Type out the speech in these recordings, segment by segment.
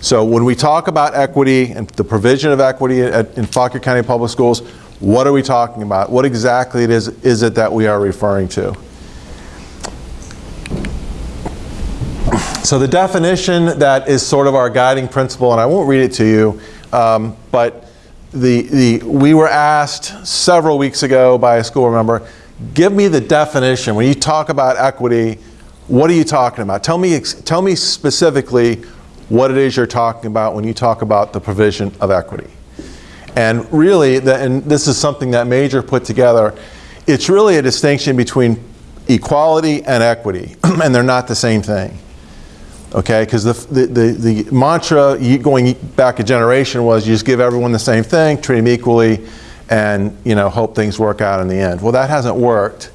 So when we talk about equity and the provision of equity at, in Fauquier County Public Schools, what are we talking about? What exactly it is, is it that we are referring to? So the definition that is sort of our guiding principle, and I won't read it to you, um, but the, the, we were asked several weeks ago by a school member, give me the definition. When you talk about equity, what are you talking about? Tell me, tell me specifically what it is you're talking about when you talk about the provision of equity. And really, the, and this is something that Major put together, it's really a distinction between equality and equity, and they're not the same thing okay? Because the, the, the, the, mantra going back a generation was you just give everyone the same thing, treat them equally, and you know, hope things work out in the end. Well, that hasn't worked,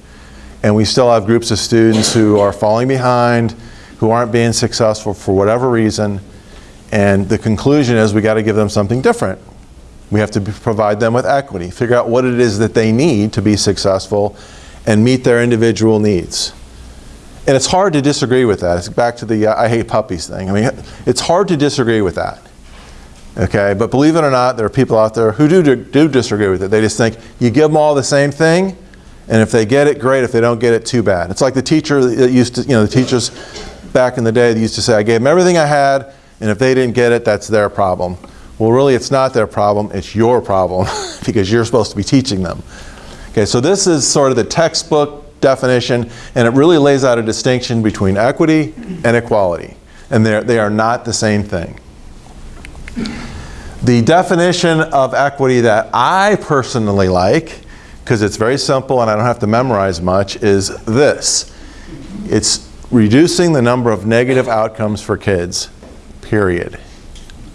and we still have groups of students who are falling behind, who aren't being successful for whatever reason, and the conclusion is we got to give them something different. We have to provide them with equity, figure out what it is that they need to be successful, and meet their individual needs. And it's hard to disagree with that. It's back to the uh, I hate puppies thing. I mean, it's hard to disagree with that. Okay, but believe it or not, there are people out there who do, do disagree with it. They just think you give them all the same thing, and if they get it, great. If they don't get it, too bad. It's like the teacher that used to, you know, the teachers back in the day they used to say, I gave them everything I had, and if they didn't get it, that's their problem. Well, really, it's not their problem, it's your problem, because you're supposed to be teaching them. Okay, so this is sort of the textbook definition, and it really lays out a distinction between equity and equality. And they are not the same thing. The definition of equity that I personally like, because it's very simple and I don't have to memorize much, is this. It's reducing the number of negative outcomes for kids, period.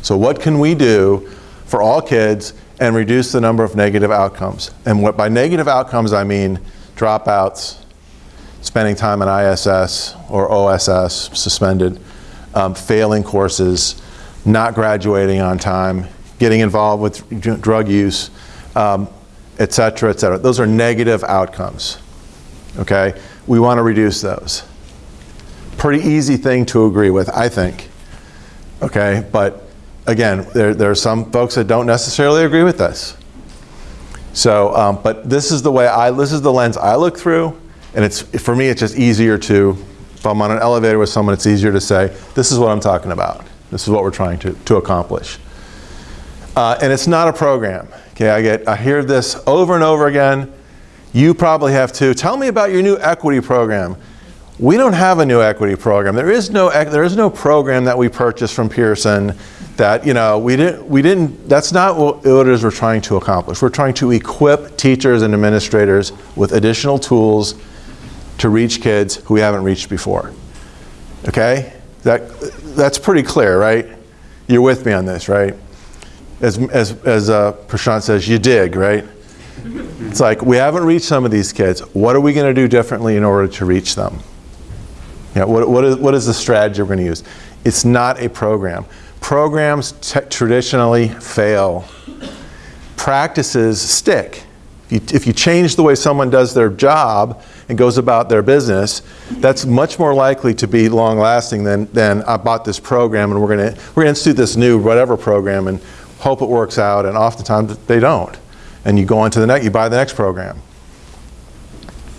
So what can we do for all kids and reduce the number of negative outcomes? And what by negative outcomes I mean dropouts, spending time in ISS or OSS, suspended, um, failing courses, not graduating on time, getting involved with drug use, um, et cetera, et cetera. Those are negative outcomes, okay? We want to reduce those. Pretty easy thing to agree with, I think, okay? But again, there, there are some folks that don't necessarily agree with this. So, um, but this is the way I, this is the lens I look through. And it's, for me, it's just easier to, if I'm on an elevator with someone, it's easier to say, this is what I'm talking about. This is what we're trying to, to accomplish. Uh, and it's not a program. Okay, I, get, I hear this over and over again. You probably have to, Tell me about your new equity program. We don't have a new equity program. There is no, there is no program that we purchased from Pearson that, you know, we didn't, we didn't, that's not what it is we're trying to accomplish. We're trying to equip teachers and administrators with additional tools to reach kids who we haven't reached before. Okay? That, that's pretty clear, right? You're with me on this, right? As, as, as uh, Prashant says, you dig, right? It's like, we haven't reached some of these kids. What are we going to do differently in order to reach them? You know, what, what, is, what is the strategy we're going to use? It's not a program. Programs traditionally fail. Practices stick. If you, if you change the way someone does their job, and goes about their business, that's much more likely to be long lasting than, than I bought this program and we're going to we're to institute this new whatever program and hope it works out and oftentimes they don't. And you go on to the next, you buy the next program.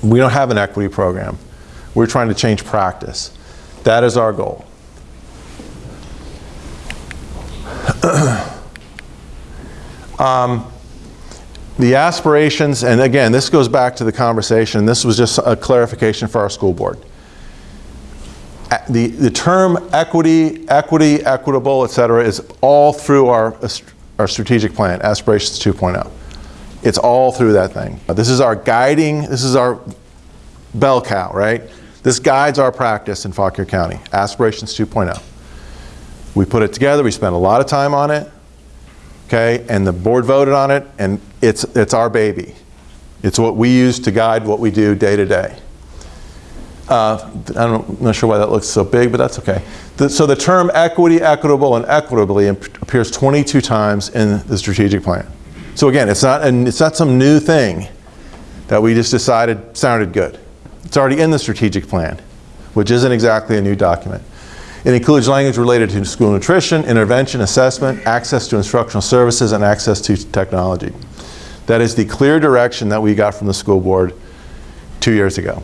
We don't have an equity program. We're trying to change practice. That is our goal. um, the aspirations, and again, this goes back to the conversation, this was just a clarification for our school board. The, the term equity, equity, equitable, et cetera, is all through our, our strategic plan, Aspirations 2.0. It's all through that thing. This is our guiding, this is our bell cow, right? This guides our practice in Fauquier County, Aspirations 2.0. We put it together, we spent a lot of time on it, okay, and the board voted on it, and it's, it's our baby. It's what we use to guide what we do day to day. Uh, I'm not sure why that looks so big, but that's okay. The, so the term equity, equitable, and equitably appears 22 times in the strategic plan. So again, it's not, and it's not some new thing that we just decided sounded good. It's already in the strategic plan, which isn't exactly a new document. It includes language related to school nutrition, intervention, assessment, access to instructional services, and access to technology. That is the clear direction that we got from the school board two years ago.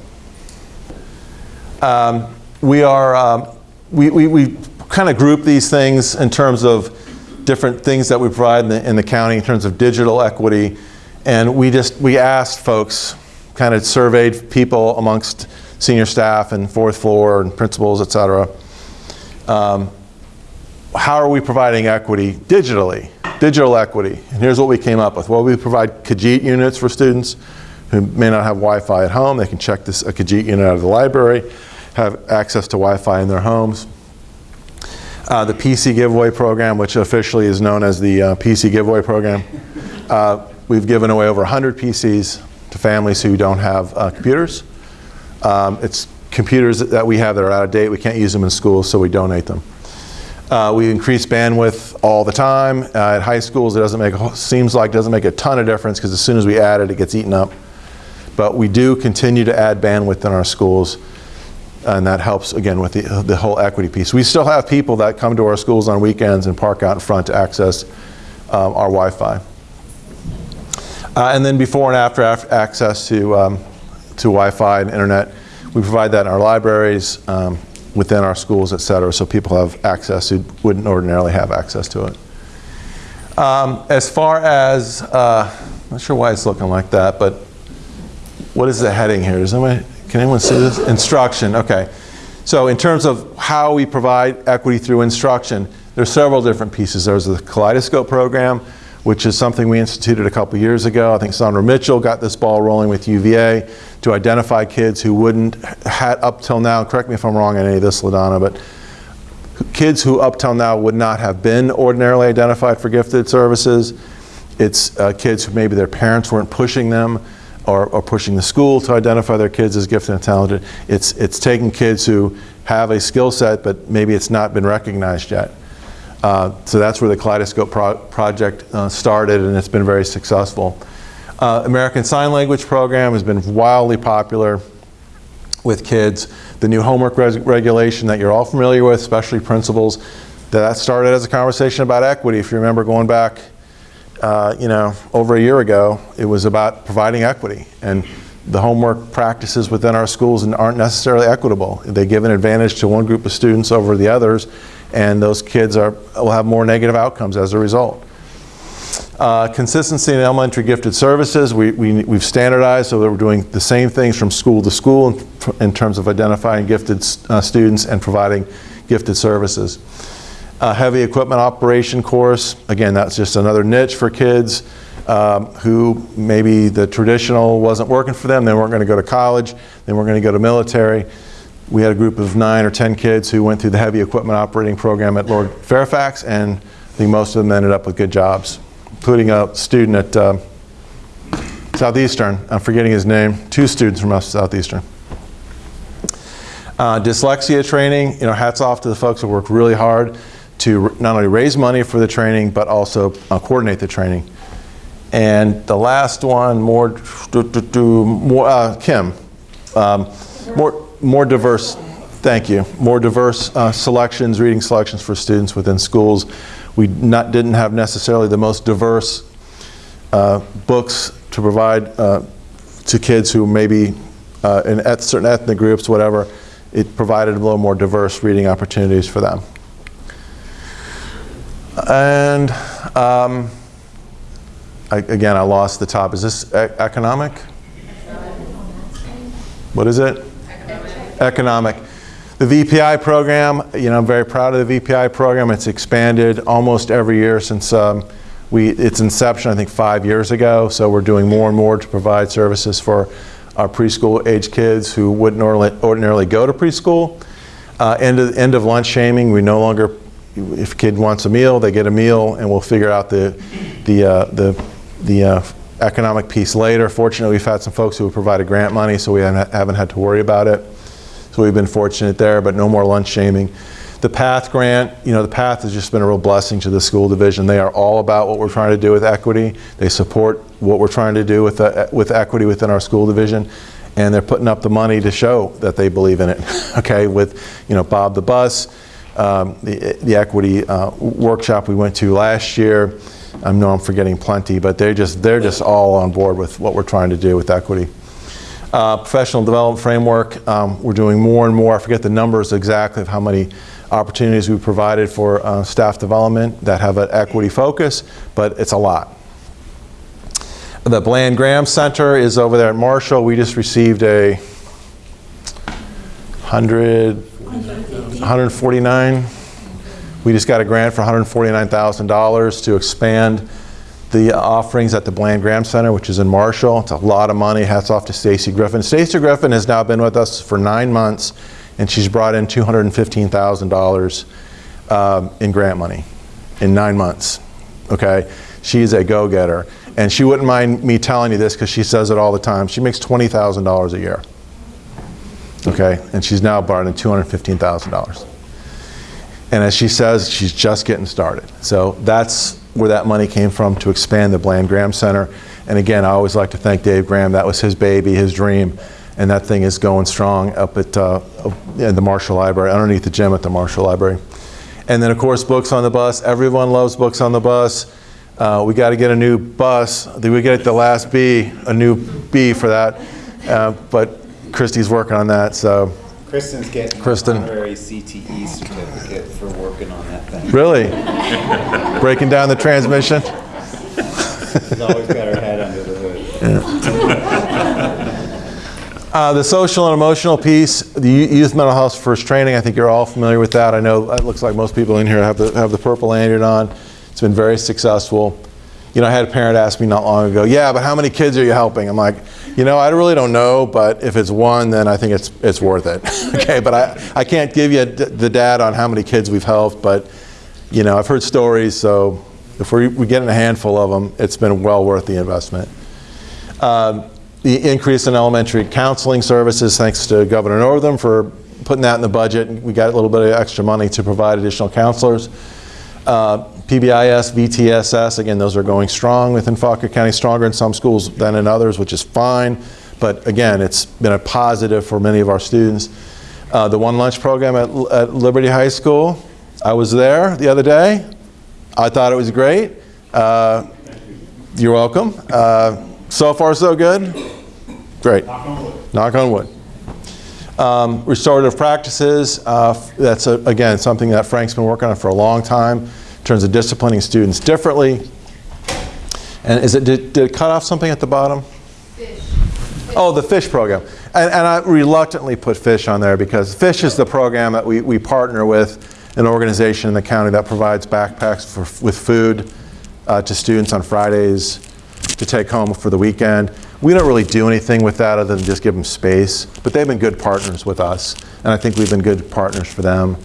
Um, we are, um, we, we, we kind of group these things in terms of different things that we provide in the, in the county in terms of digital equity. And we just, we asked folks, kind of surveyed people amongst senior staff and fourth floor and principals, et cetera. Um, how are we providing equity digitally? Digital equity. And here's what we came up with. Well, we provide Kajeet units for students who may not have Wi-Fi at home. They can check this a Kajeet unit out of the library, have access to Wi-Fi in their homes. Uh, the PC giveaway program, which officially is known as the uh, PC giveaway program. Uh, we've given away over 100 PCs to families who don't have uh, computers. Um, it's computers that we have that are out of date. We can't use them in schools, so we donate them. Uh, we increase bandwidth all the time. Uh, at high schools, it doesn't make seems like doesn't make a ton of difference because as soon as we add it, it gets eaten up. But we do continue to add bandwidth in our schools, and that helps again with the, the whole equity piece. We still have people that come to our schools on weekends and park out in front to access um, our Wi-Fi. Uh, and then before and after access to um, to Wi-Fi and internet, we provide that in our libraries. Um, within our schools, et cetera, so people have access who wouldn't ordinarily have access to it. Um, as far as, uh, I'm not sure why it's looking like that, but what is the heading here? Does anyone, can anyone see this? Instruction, okay. So in terms of how we provide equity through instruction, there's several different pieces. There's the Kaleidoscope program, which is something we instituted a couple years ago. I think Sandra Mitchell got this ball rolling with UVA to identify kids who wouldn't, had up till now, correct me if I'm wrong on any of this, LaDonna, but kids who up till now would not have been ordinarily identified for gifted services. It's uh, kids who maybe their parents weren't pushing them or, or, pushing the school to identify their kids as gifted and talented. It's, it's taking kids who have a skill set, but maybe it's not been recognized yet. Uh, so that's where the Kaleidoscope pro project uh, started and it's been very successful. Uh, American Sign Language program has been wildly popular with kids. The new homework regulation that you're all familiar with, especially principals, that started as a conversation about equity. If you remember going back, uh, you know, over a year ago, it was about providing equity. And the homework practices within our schools aren't necessarily equitable. They give an advantage to one group of students over the others, and those kids are, will have more negative outcomes as a result. Uh, consistency in elementary gifted services, we, we, we've standardized so that we're doing the same things from school to school in, in terms of identifying gifted uh, students and providing gifted services. Heavy equipment operation course, again that's just another niche for kids um, who maybe the traditional wasn't working for them, they weren't going to go to college, they weren't going to go to military, we had a group of nine or 10 kids who went through the heavy equipment operating program at Lord Fairfax, and I think most of them ended up with good jobs, including a student at uh, Southeastern. I'm forgetting his name. Two students from Southeastern. Uh, dyslexia training, you know, hats off to the folks who worked really hard to not only raise money for the training, but also uh, coordinate the training. And the last one, more, more uh, Kim, um, more, more diverse, thank you, more diverse uh, selections, reading selections for students within schools. We not, didn't have necessarily the most diverse uh, books to provide uh, to kids who maybe uh, in et certain ethnic groups, whatever. It provided a little more diverse reading opportunities for them. And um, I, again, I lost the top. Is this e economic? What is it? Economic. The VPI program, you know, I'm very proud of the VPI program. It's expanded almost every year since um, we, its inception, I think five years ago. So we're doing more and more to provide services for our preschool age kids who wouldn't ordinarily go to preschool. Uh, end, of, end of lunch shaming, we no longer, if a kid wants a meal, they get a meal and we'll figure out the, the, uh, the, the uh, economic piece later. Fortunately, we've had some folks who have provided grant money so we haven't, haven't had to worry about it. So we've been fortunate there, but no more lunch shaming. The PATH grant, you know, the PATH has just been a real blessing to the school division. They are all about what we're trying to do with equity. They support what we're trying to do with, the, with equity within our school division. And they're putting up the money to show that they believe in it, okay, with, you know, Bob the Bus, um, the, the equity uh, workshop we went to last year. I know I'm forgetting plenty, but they're just, they're just all on board with what we're trying to do with equity. Uh, professional development framework, um, we're doing more and more. I forget the numbers exactly of how many opportunities we've provided for uh, staff development that have an equity focus, but it's a lot. The Bland Graham Center is over there at Marshall. We just received a 100, 149. We just got a grant for $149,000 to expand the offerings at the Bland Graham Center, which is in Marshall. It's a lot of money. Hats off to Stacy Griffin. Stacy Griffin has now been with us for nine months, and she's brought in $215,000 um, in grant money in nine months. Okay, she's a go-getter, and she wouldn't mind me telling you this because she says it all the time. She makes $20,000 a year. Okay, and she's now brought in $215,000. And as she says, she's just getting started. So that's where that money came from to expand the Bland Graham Center. And again, I always like to thank Dave Graham. That was his baby, his dream. And that thing is going strong up at uh, in the Marshall Library, underneath the gym at the Marshall Library. And then, of course, books on the bus. Everyone loves books on the bus. Uh, we got to get a new bus. We get the last B, a new B for that? Uh, but Christy's working on that, so. Kristen's getting Kristen. honorary CTE certificate for working on that thing. Really? Breaking down the transmission? She's always got her head under the hood. Uh, the social and emotional piece, the youth mental health first training, I think you're all familiar with that. I know it looks like most people in here have the, have the purple lanyard on. It's been very successful. You know, I had a parent ask me not long ago, yeah, but how many kids are you helping? I'm like, you know, I really don't know, but if it's one, then I think it's, it's worth it. okay, but I, I can't give you the data on how many kids we've helped, but, you know, I've heard stories, so if we, we get in a handful of them, it's been well worth the investment. Um, the increase in elementary counseling services, thanks to Governor Northam for putting that in the budget. And we got a little bit of extra money to provide additional counselors. Uh, PBIS, VTSS, again, those are going strong within Fauquier County, stronger in some schools than in others, which is fine. But again, it's been a positive for many of our students. Uh, the One Lunch program at, at Liberty High School, I was there the other day. I thought it was great. Uh, you're welcome. Uh, so far, so good. Great. Knock on wood. Um, restorative practices, uh, that's, a, again, something that Frank's been working on for a long time in terms of disciplining students differently. And is it, did, did it cut off something at the bottom? Fish. Oh, the FISH program. And, and I reluctantly put FISH on there because FISH is the program that we, we partner with an organization in the county that provides backpacks for, with food uh, to students on Fridays to take home for the weekend. We don't really do anything with that other than just give them space, but they've been good partners with us, and I think we've been good partners for them.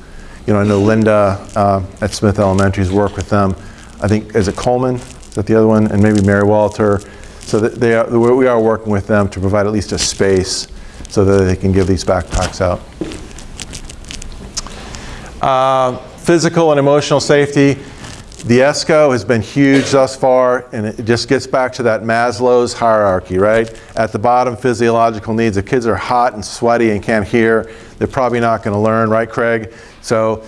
You know, I know Linda uh, at Smith Elementary's worked with them. I think, is it Coleman? Is that the other one? And maybe Mary Walter. So that they are, we are working with them to provide at least a space so that they can give these backpacks out. Uh, Physical and emotional safety. The ESCO has been huge thus far, and it just gets back to that Maslow's hierarchy, right? At the bottom, physiological needs. If kids are hot and sweaty and can't hear, they're probably not going to learn, right, Craig? So,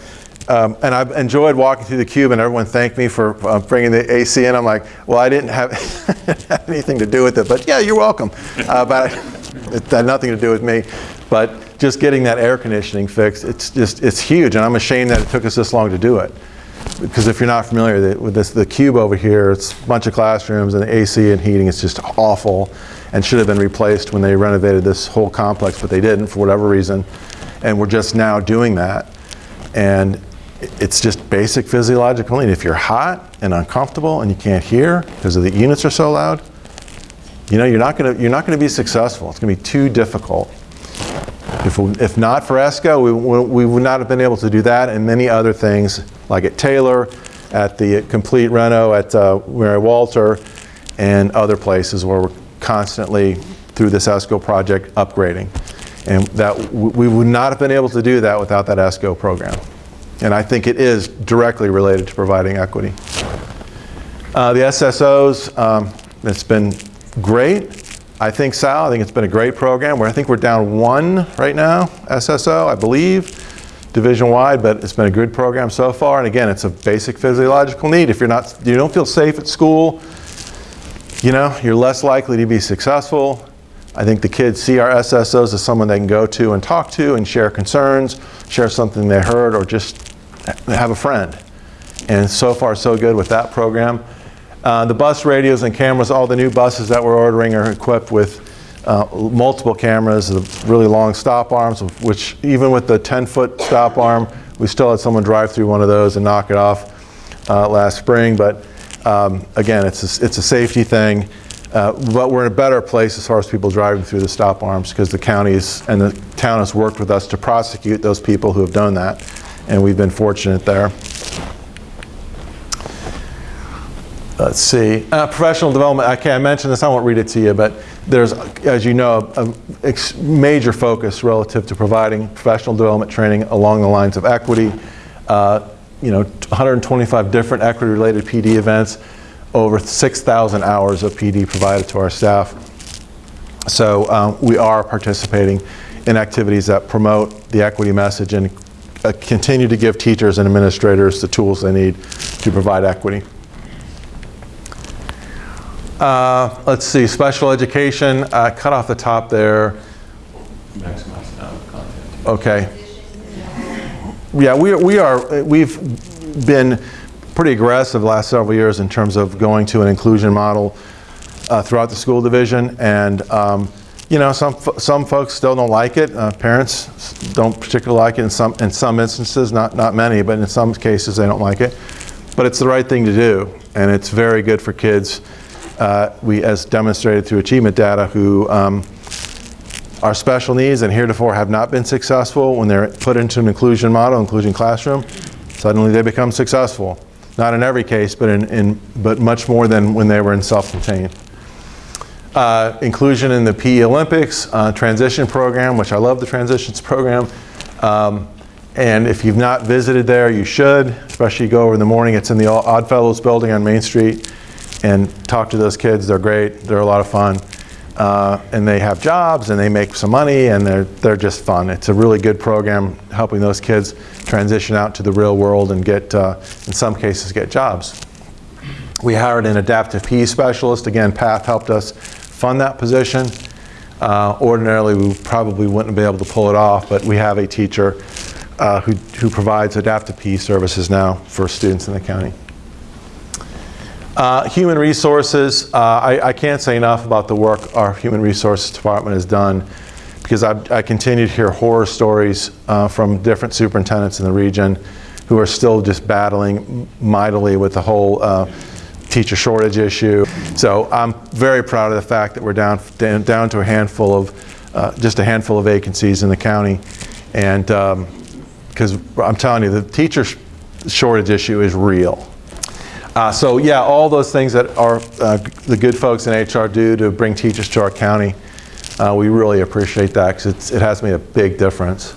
um, and I've enjoyed walking through the cube, and everyone thanked me for uh, bringing the AC in. I'm like, well, I didn't have, have anything to do with it, but yeah, you're welcome. Uh, but it had nothing to do with me. But just getting that air conditioning fixed, it's just, it's huge, and I'm ashamed that it took us this long to do it because if you're not familiar with this, the cube over here, it's a bunch of classrooms and the AC and heating is just awful and should have been replaced when they renovated this whole complex, but they didn't for whatever reason. And we're just now doing that. And it's just basic physiological need. If you're hot and uncomfortable and you can't hear because of the units are so loud, you know, you're not to, you're not going to be successful. It's going to be too difficult. If, if not for ESCO, we, we would not have been able to do that and many other things, like at Taylor, at the Complete Reno, at uh, Mary Walter, and other places where we're constantly, through this ESCO project, upgrading. And that, we would not have been able to do that without that ESCO program. And I think it is directly related to providing equity. Uh, the SSOs, um, it's been great. I think, Sal, I think it's been a great program. Where I think we're down one right now, SSO, I believe. division-wide, but it's been a good program so far. And again, it's a basic physiological need. If you're not, you don't feel safe at school, you know, you're less likely to be successful. I think the kids see our SSOs as someone they can go to and talk to and share concerns, share something they heard, or just have a friend. And so far, so good with that program. Uh, the bus radios and cameras, all the new buses that we're ordering are equipped with uh, multiple cameras, the really long stop arms, which even with the 10-foot stop arm, we still had someone drive through one of those and knock it off uh, last spring. But um, again, it's a, it's a safety thing. Uh, but we're in a better place as far as people driving through the stop arms because the counties and the town has worked with us to prosecute those people who have done that. And we've been fortunate there. Let's see. Uh, professional development, okay, I mentioned this, I won't read it to you, but there's, as you know, a, ex- major focus relative to providing professional development training along the lines of equity. Uh, you know, 125 different equity-related PD events, over 6,000 hours of PD provided to our staff. So um, we are participating in activities that promote the equity message and uh, continue to give teachers and administrators the tools they need to provide equity. Uh, let's see, special education, uh, cut off the top there. maximize the amount of content. Okay. Yeah, we, we are, we've been pretty aggressive the last several years in terms of going to an inclusion model uh, throughout the school division. And, um, you know, some, some folks still don't like it. Uh, parents don't particularly like it in some, in some instances, not, not many, but in some cases they don't like it. But it's the right thing to do, and it's very good for kids. Uh, we, as demonstrated through achievement data, who um, are special needs and heretofore have not been successful when they're put into an inclusion model, inclusion classroom, suddenly they become successful. Not in every case, but, in, in, but much more than when they were in self-contained. Uh, inclusion in the PE Olympics, uh, transition program, which I love the transitions program. Um, and if you've not visited there, you should, especially go over in the morning. It's in the Odd Fellows building on Main Street. And talk to those kids. They're great. They're a lot of fun. Uh, and they have jobs and they make some money and they're, they're just fun. It's a really good program helping those kids transition out to the real world and get, uh, in some cases, get jobs. We hired an adaptive PE specialist. Again, PATH helped us fund that position. Uh, ordinarily, we probably wouldn't be able to pull it off, but we have a teacher uh, who, who provides adaptive PE services now for students in the county. Uh, Human resources, uh, I, I can't say enough about the work our human resources department has done because I, I continue to hear horror stories uh, from different superintendents in the region who are still just battling mightily with the whole uh, teacher shortage issue. So I'm very proud of the fact that we're down, down, to a handful of, uh, just a handful of vacancies in the county. And because I'm telling you, the teacher sh- shortage issue is real. Uh, so yeah, all those things that our uh, the good folks in HR do to bring teachers to our county, uh, we really appreciate that because it has made a big difference.